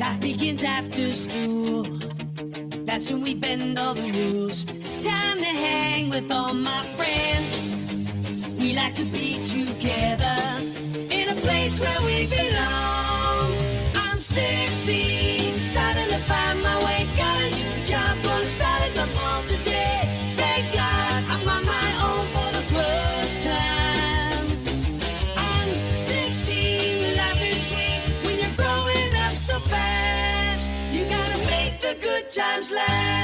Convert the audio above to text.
Life begins after school. That's when we bend all the rules. Time to hang with all my friends. We like to be together in a place where we belong. Times last.